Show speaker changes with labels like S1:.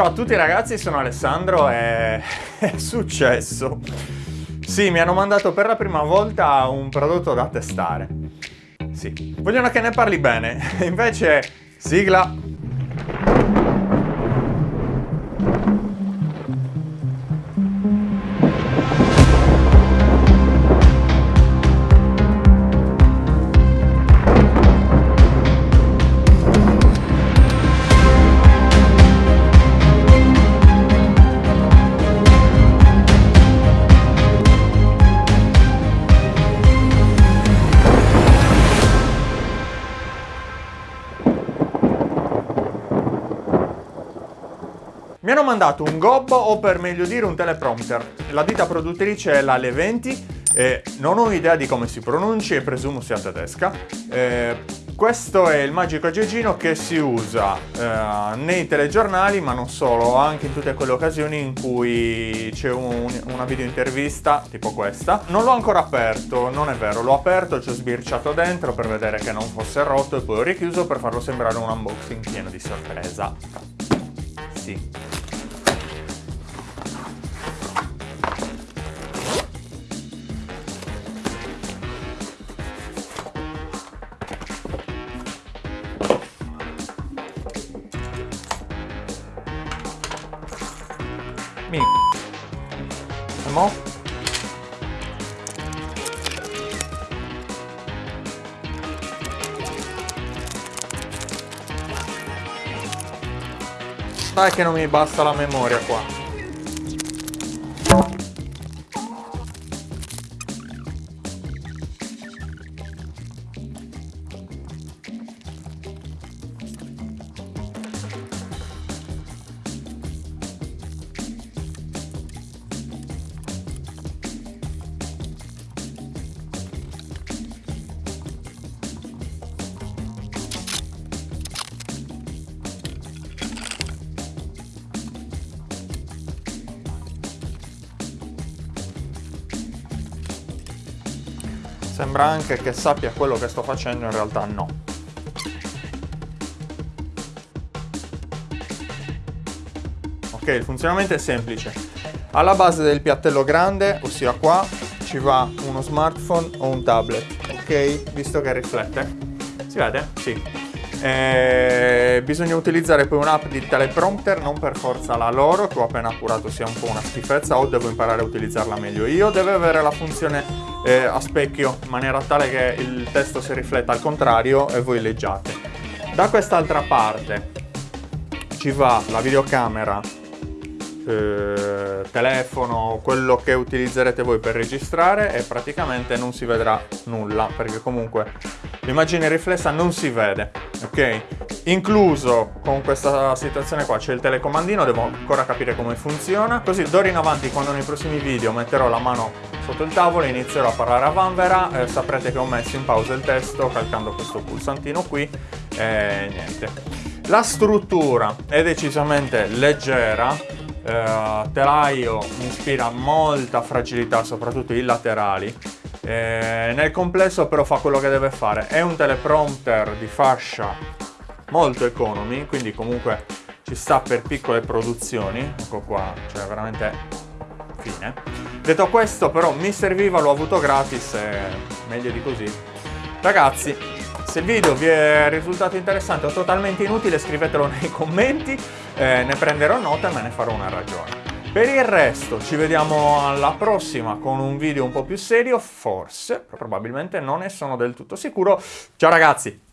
S1: Ciao a tutti ragazzi, sono Alessandro e è successo. Sì, mi hanno mandato per la prima volta un prodotto da testare. Sì, vogliono che ne parli bene, invece sigla Mi hanno mandato un gobbo o per meglio dire un teleprompter. La ditta produttrice è la Le20 e non ho idea di come si pronunci e presumo sia tedesca. Eh, questo è il magico aggeggino che si usa eh, nei telegiornali, ma non solo, anche in tutte quelle occasioni in cui c'è un, una video intervista, tipo questa. Non l'ho ancora aperto, non è vero, l'ho aperto, ci ho sbirciato dentro per vedere che non fosse rotto e poi ho richiuso per farlo sembrare un unboxing pieno di sorpresa. Sì. Mi... E mo? Dai che non mi basta la memoria qua. Sembra anche che sappia quello che sto facendo, in realtà no. Ok, il funzionamento è semplice. Alla base del piattello grande, ossia qua, ci va uno smartphone o un tablet, ok? Visto che riflette. Si vede? Sì. Eh, bisogna utilizzare poi un'app di teleprompter, non per forza la loro, che ho appena appurato sia un po' una schifezza, o devo imparare a utilizzarla meglio io. Deve avere la funzione eh, a specchio, in maniera tale che il testo si rifletta al contrario e voi leggiate. Da quest'altra parte ci va la videocamera eh, telefono, quello che utilizzerete voi per registrare e praticamente non si vedrà nulla perché comunque l'immagine riflessa non si vede, ok? Incluso con questa situazione qua c'è il telecomandino, devo ancora capire come funziona, così d'ora in avanti quando nei prossimi video metterò la mano sotto il tavolo e inizierò a parlare a vanvera, eh, saprete che ho messo in pausa il testo calcando questo pulsantino qui e niente. La struttura è decisamente leggera, eh, telaio mi ispira molta fragilità, soprattutto i laterali. Eh, nel complesso però fa quello che deve fare. È un teleprompter di fascia molto economy, quindi comunque ci sta per piccole produzioni. Ecco qua, cioè veramente fine. Detto questo però mi serviva, l'ho avuto gratis e meglio di così. Ragazzi, se il video vi è risultato interessante o totalmente inutile scrivetelo nei commenti, eh, ne prenderò nota e me ne farò una ragione. Per il resto ci vediamo alla prossima con un video un po' più serio, forse, probabilmente non ne sono del tutto sicuro. Ciao ragazzi!